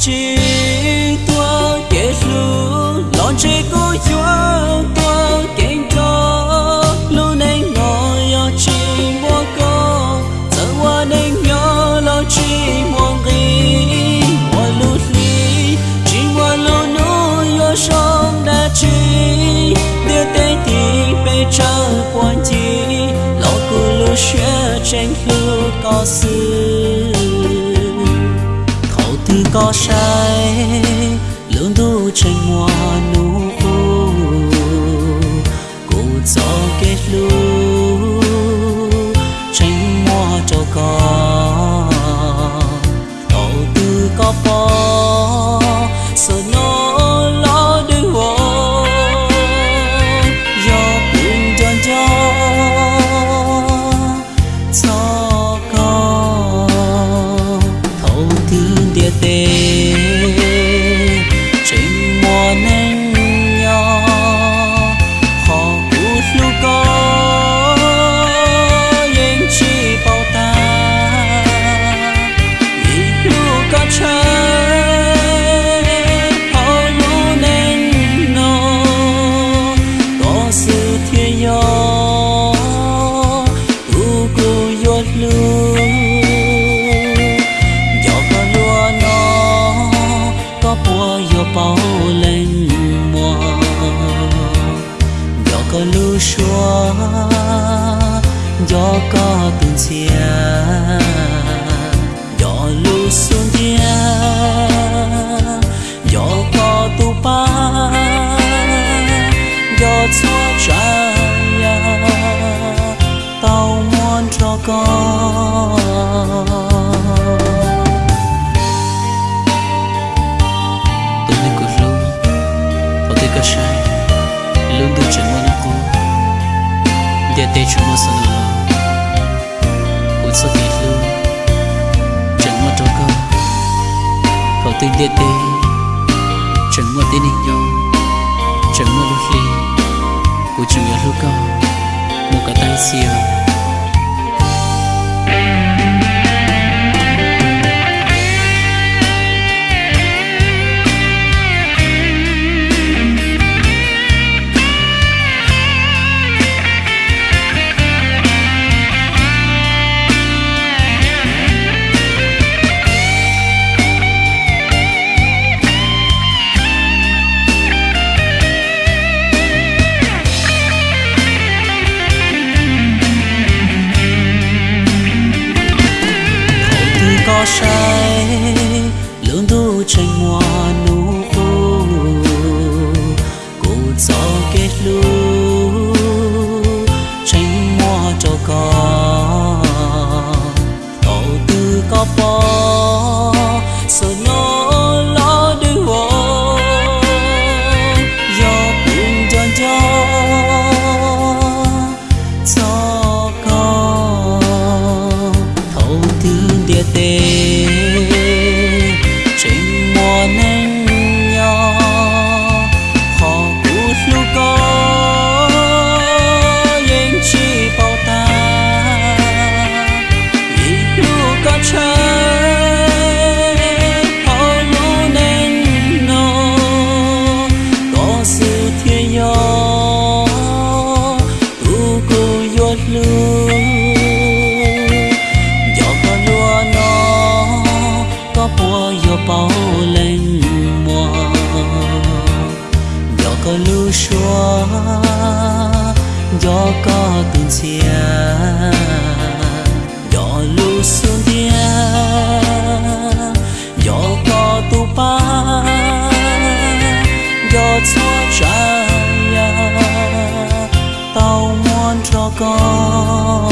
chỉ tua kết lu lon chế cô chúa tua kén cho. Lu nên ngồi yo chỉ mua cô giờ qua nên nhớ lo chỉ mua gì mua lúc li chỉ mua lâu nỗi yo sông đã chỉ đưa tay thì bây giờ quan chi lo cô lu share tranh lu có sự có sai lương tu tranh mua xua gió có từng chia gió lu xuống dia gió có tu pa gió xua ya tao muốn cho con tôi nên cứ luôn tôi thấy cái sai luôn tôi chẳng muốn cô để tê chúng nó sao nữa cô sao thì luôn chẳng muốn cho cơ cậu tin để tê chẳng muốn tin hình nhau chẳng muốn lúc ly cô chẳng nhớ lúc cơ một cái tay xìa sai lương thu tranh hoa nụ cô gió kết lu tranh hoa cho con đầu tư có bó chia Yo lu sun dia Yo có tu pa Yo chua cha ya Tao muốn cho con.